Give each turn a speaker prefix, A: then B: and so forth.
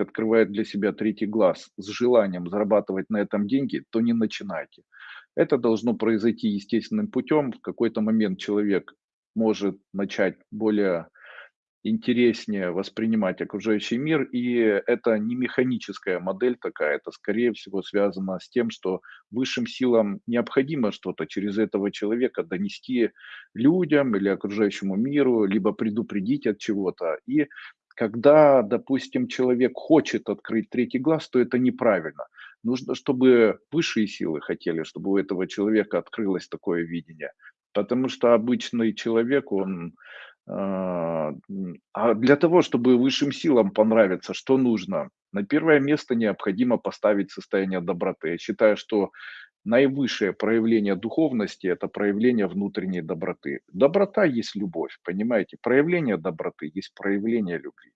A: открывает для себя третий глаз с желанием зарабатывать на этом деньги, то не начинайте. Это должно произойти естественным путем. В какой-то момент человек может начать более интереснее воспринимать окружающий мир, и это не механическая модель такая, это скорее всего связано с тем, что высшим силам необходимо что-то через этого человека донести людям или окружающему миру, либо предупредить от чего-то. И когда, допустим, человек хочет открыть третий глаз, то это неправильно. Нужно, чтобы высшие силы хотели, чтобы у этого человека открылось такое видение. Потому что обычный человек, он а, а для того, чтобы высшим силам понравиться, что нужно? На первое место необходимо поставить состояние доброты. Я считаю, что наивысшее проявление духовности– это проявление внутренней доброты. Доброта есть любовь, понимаете? Проявление доброты есть проявление любви.